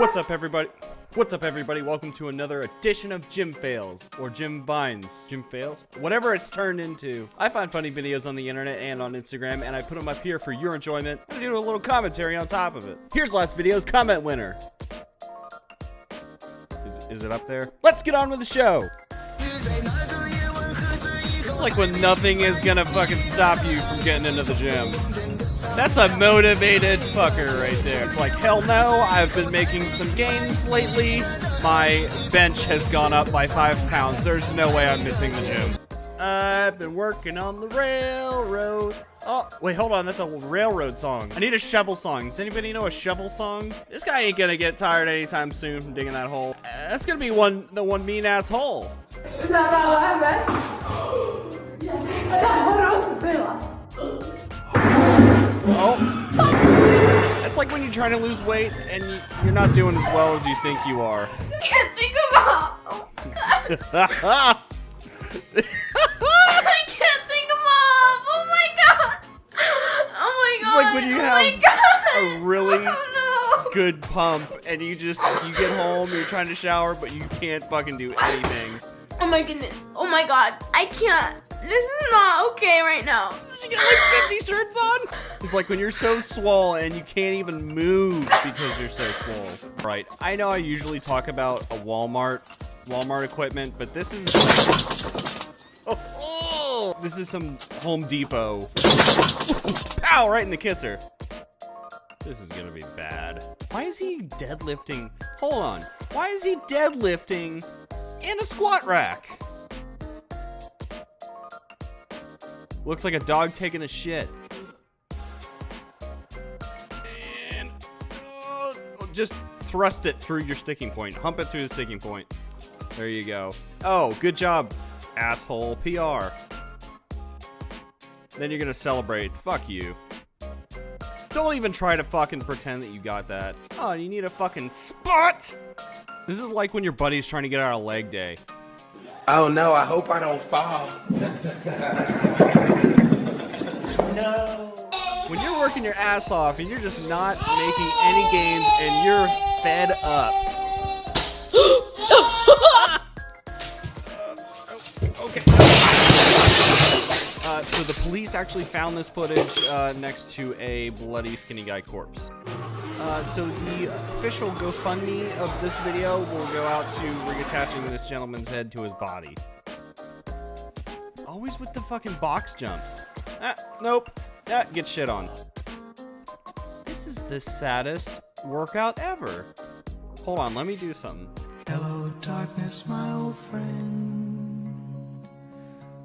What's up, everybody? What's up, everybody? Welcome to another edition of Gym Fails, or Gym Vines. Gym Fails? Whatever it's turned into. I find funny videos on the internet and on Instagram, and I put them up here for your enjoyment. I do a little commentary on top of it. Here's last video's comment winner. Is, is it up there? Let's get on with the show. It's like when nothing is gonna fucking stop you from getting into the gym. That's a motivated fucker right there. It's like, hell no, I've been making some gains lately. My bench has gone up by five pounds. There's no way I'm missing the gym. I've been working on the railroad. Oh, wait, hold on. That's a railroad song. I need a shovel song. Does anybody know a shovel song? This guy ain't gonna get tired anytime soon from digging that hole. Uh, that's gonna be one, the one mean ass hole. Oh. That's like when you're trying to lose weight and you, you're not doing as well as you think you are. can't think about. Oh god. I can't think of mom. Oh my god. Oh my god. It's like when you oh have a really oh no. good pump and you just you get home, you're trying to shower, but you can't fucking do anything. Oh my goodness. Oh my god. I can't. This is not okay right now. She got like 50 shirts on? It's like when you're so swole and you can't even move because you're so swole. Right. I know I usually talk about a Walmart Walmart equipment, but this is oh, oh, this is some Home Depot. Pow! Right in the kisser. This is gonna be bad. Why is he deadlifting? Hold on. Why is he deadlifting in a squat rack? Looks like a dog taking a shit. And oh, just thrust it through your sticking point. Hump it through the sticking point. There you go. Oh, good job, asshole. PR. Then you're gonna celebrate. Fuck you. Don't even try to fucking pretend that you got that. Oh, you need a fucking spot? This is like when your buddy's trying to get out of leg day. Oh no, I hope I don't fall. no. When you're working your ass off and you're just not making any gains and you're fed up. okay. Uh, so the police actually found this footage uh, next to a bloody skinny guy corpse. Uh, so the official GoFundMe of this video will go out to reattaching this gentleman's head to his body. Always with the fucking box jumps. Ah, nope. Ah, get shit on. This is the saddest workout ever. Hold on, let me do something. Hello, darkness, my old friend.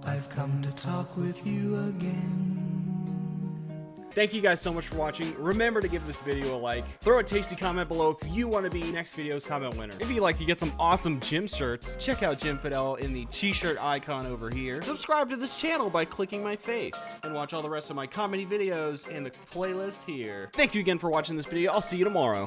I've come to talk with you again. Thank you guys so much for watching. Remember to give this video a like. Throw a tasty comment below if you want to be next video's comment winner. If you'd like to get some awesome gym shirts, check out Jim Fidel in the t-shirt icon over here. Subscribe to this channel by clicking my face. And watch all the rest of my comedy videos in the playlist here. Thank you again for watching this video. I'll see you tomorrow.